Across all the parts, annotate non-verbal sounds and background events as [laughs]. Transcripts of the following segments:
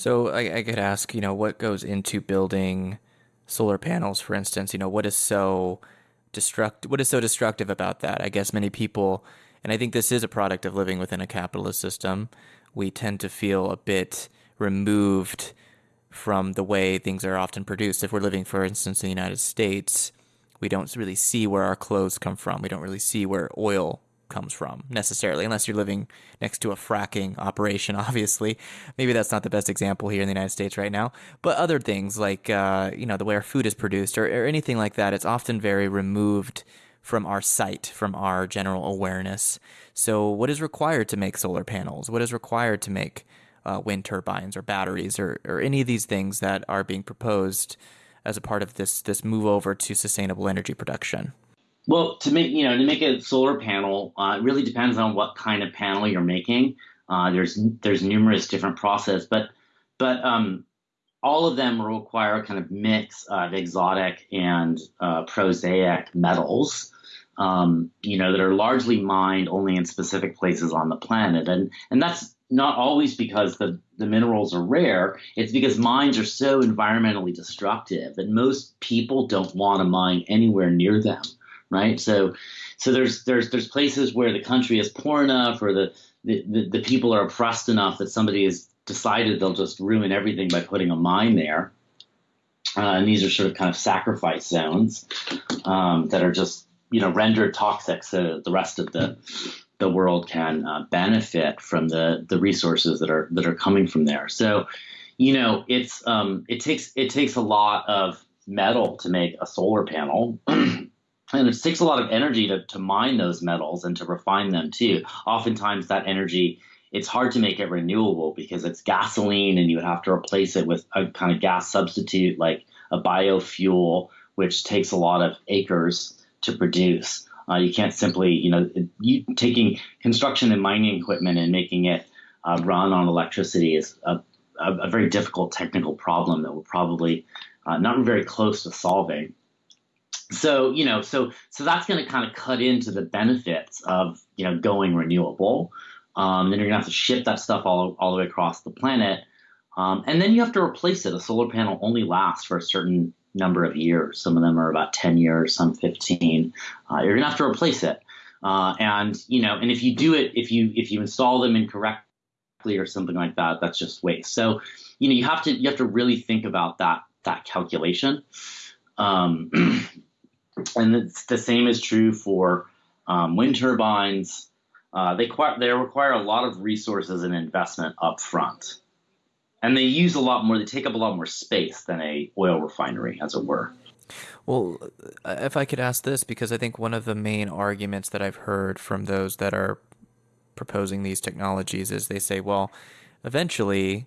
So I, I could ask, you know, what goes into building solar panels, for instance? You know, what is so destruct what is so destructive about that? I guess many people, and I think this is a product of living within a capitalist system, we tend to feel a bit removed from the way things are often produced. If we're living, for instance, in the United States, we don't really see where our clothes come from. We don't really see where oil comes from necessarily, unless you're living next to a fracking operation, [laughs] obviously. Maybe that's not the best example here in the United States right now. But other things like, uh, you know, the way our food is produced or, or anything like that, it's often very removed from our sight, from our general awareness. So, what is required to make solar panels? What is required to make uh, wind turbines or batteries or, or any of these things that are being proposed as a part of this this move over to sustainable energy production? Well, to make you know to make a solar panel, uh, it really depends on what kind of panel you're making. Uh, there's there's numerous different process, but but um, all of them require a kind of mix of exotic and uh, prosaic metals. Um, you know that are largely mined only in specific places on the planet, and and that's not always because the, the minerals are rare. It's because mines are so environmentally destructive that most people don't want to mine anywhere near them right? So, so there's there's there's places where the country is poor enough, or the the, the, the people are oppressed enough that somebody has decided they'll just ruin everything by putting a mine there. Uh, and these are sort of kind of sacrifice zones um, that are just you know rendered toxic so the rest of the the world can uh, benefit from the the resources that are that are coming from there. So, you know, it's um, it takes it takes a lot of metal to make a solar panel. [clears throat] and it takes a lot of energy to, to mine those metals and to refine them too. Oftentimes, that energy it's hard to make it renewable because it's gasoline, and you would have to replace it with a kind of gas substitute like a biofuel, which takes a lot of acres to produce. Uh, you can't simply, you know, you, taking construction and mining equipment and making it uh, run on electricity is a, a, a, very difficult technical problem that we're probably uh, not very close to solving so you know so so that's going to kind of cut into the benefits of you know going renewable. Um, then you're going to have to ship that stuff all, all the way across the planet. Um, and then you have to replace it. A solar panel only lasts for a certain number of years. Some of them are about 10 years some 15 uh, you're going to have to replace it. Uh, and you know and if you do it if you if you install them incorrectly or something like that that's just waste. So you know you have to you have to really think about that that calculation. Um, [clears throat] and the same is true for um, wind turbines. Uh, they, they require a lot of resources and investment up front. And they use a lot more, they take up a lot more space than a oil refinery, as it were. Well, uh, if I could ask this, because I think one of the main arguments that I've heard from those that are proposing these technologies is they say, well, eventually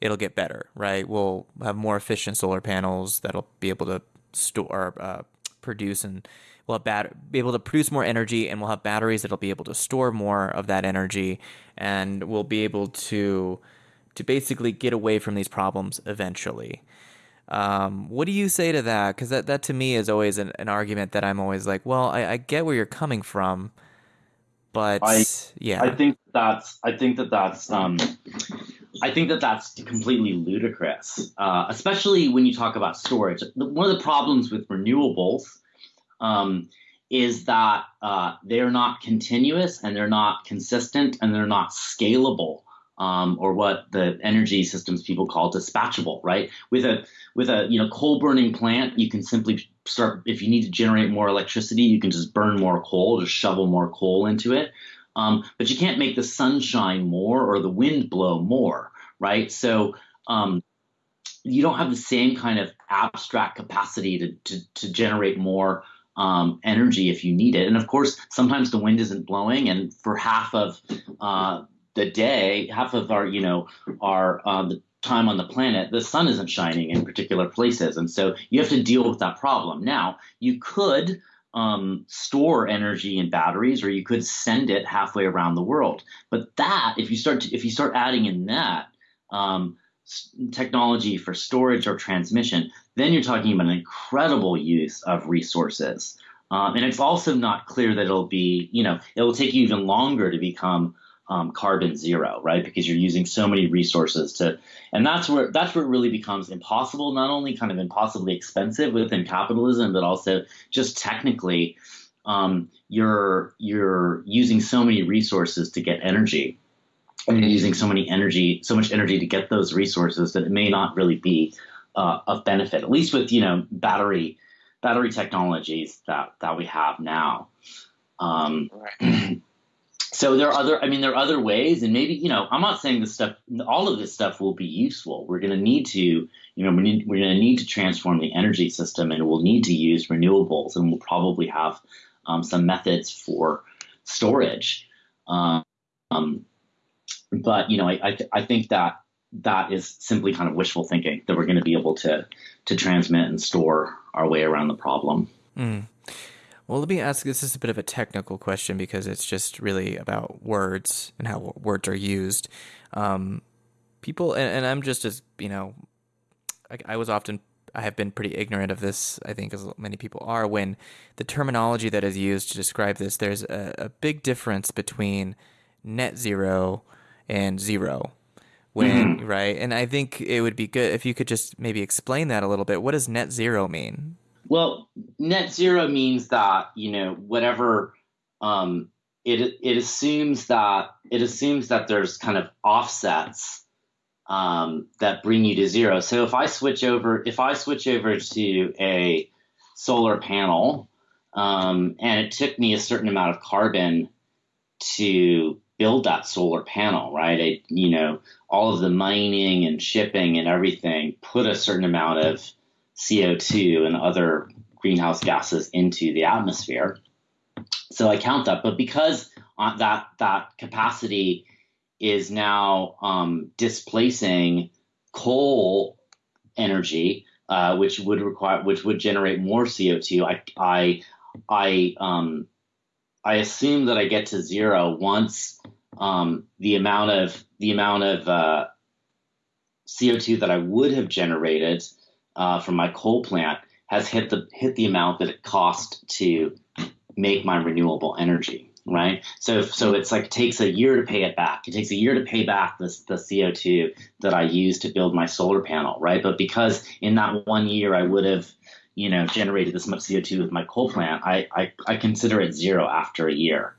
it'll get better, right? We'll have more efficient solar panels that'll be able to store, uh, produce and we'll have bat- be able to produce more energy and we'll have batteries that'll be able to store more of that energy and we'll be able to to basically get away from these problems eventually. Um, what do you say to that? Because that, that to me is always an, an argument that I'm always like, well, I, I get where you're coming from, but I, yeah, I think that's I think that that's um, I think that that's completely ludicrous, uh, especially when you talk about storage. One of the problems with renewables um, is that uh, they're not continuous and they're not consistent and they're not scalable. Um, or what the energy systems people call dispatchable, right? With a with a you know coal burning plant, you can simply start if you need to generate more electricity, you can just burn more coal, just shovel more coal into it. Um, but you can't make the sun shine more or the wind blow more, right? So um, you don't have the same kind of abstract capacity to, to, to generate more um, energy if you need it. And of course, sometimes the wind isn't blowing, and for half of uh, the day, half of our, you know, our uh, the time on the planet, the sun isn't shining in particular places, and so you have to deal with that problem. Now, you could um, store energy in batteries, or you could send it halfway around the world. But that, if you start to, if you start adding in that um, technology for storage or transmission, then you're talking about an incredible use of resources. Um, and it's also not clear that it'll be, you know, it'll take you even longer to become um, carbon zero, right? Because you're using so many resources to, and that's where that's where it really becomes impossible. Not only kind of impossibly expensive within capitalism, but also just technically, um, you're you're using so many resources to get energy, and you're using so many energy, so much energy to get those resources that it may not really be uh, of benefit. At least with you know battery battery technologies that that we have now. Um, right. [clears throat] so there are other i mean there are other ways and maybe you know i'm not saying this stuff all of this stuff will be useful we're going to need to you know we need, we're going to need to transform the energy system and we'll need to use renewables and we'll probably have um, some methods for storage um, but you know I, I, I think that that is simply kind of wishful thinking that we're going to be able to to transmit and store our way around the problem mm. Well, let me ask this is a bit of a technical question because it's just really about words and how words are used. Um, people, and, and, I'm just as, you know, I, I, was often, I have been pretty ignorant of this, I think, as many people are, when the terminology that is used to describe this, there's a, a big difference between net zero and zero. When, mm-hmm. right? And I think it would be good if you could just maybe explain that a little bit. What does net zero mean? Well, net zero means that you know whatever um, it it assumes that it assumes that there's kind of offsets um, that bring you to zero. So if I switch over if I switch over to a solar panel um, and it took me a certain amount of carbon to build that solar panel, right? I, you know, all of the mining and shipping and everything put a certain amount of CO2 and other greenhouse gases into the atmosphere. So I count that, but because uh, that that capacity is now um, displacing coal energy, uh, which would require, which would generate more CO2. I I I um, I assume that I get to zero once um, the amount of the amount of uh, CO2 that I would have generated uh, from my coal plant has hit the hit the amount that it cost to make my renewable energy, right? So so it's like it takes a year to pay it back. It takes a year to pay back this the CO2 that I used to build my solar panel, right? But because in that one year I would have you know generated this much CO2 with my coal plant, I I, I consider it zero after a year.